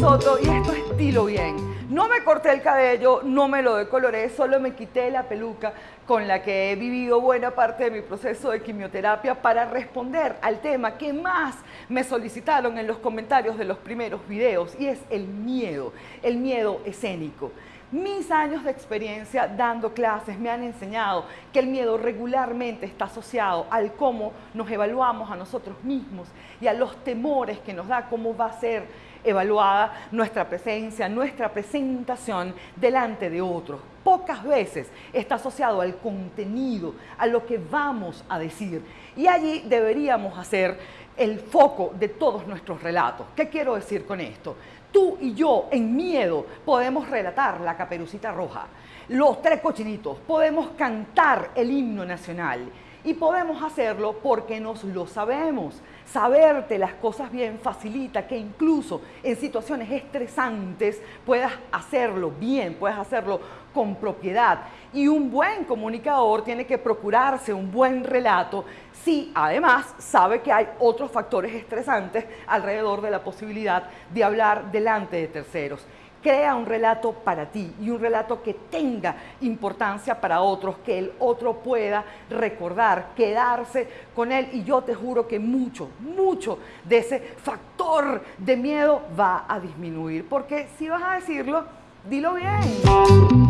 Soto y esto es Dilo Bien. No me corté el cabello, no me lo decoloré, solo me quité la peluca con la que he vivido buena parte de mi proceso de quimioterapia para responder al tema que más me solicitaron en los comentarios de los primeros videos y es el miedo, el miedo escénico. Mis años de experiencia dando clases me han enseñado que el miedo regularmente está asociado al cómo nos evaluamos a nosotros mismos y a los temores que nos da cómo va a ser evaluada nuestra presencia, nuestra presentación delante de otros. Pocas veces está asociado al contenido, a lo que vamos a decir. Y allí deberíamos hacer el foco de todos nuestros relatos. ¿Qué quiero decir con esto? Tú y yo, en miedo, podemos relatar la caperucita roja, los tres cochinitos, podemos cantar el himno nacional y podemos hacerlo porque nos lo sabemos. Saberte las cosas bien facilita que incluso en situaciones estresantes puedas hacerlo bien, puedas hacerlo con propiedad. Y un buen comunicador tiene que procurarse un buen relato si además sabe que hay otros factores estresantes alrededor de la posibilidad de hablar delante de terceros. Crea un relato para ti y un relato que tenga importancia para otros, que el otro pueda recordar, quedarse con él. Y yo te juro que mucho, mucho de ese factor de miedo va a disminuir. Porque si vas a decirlo, dilo bien.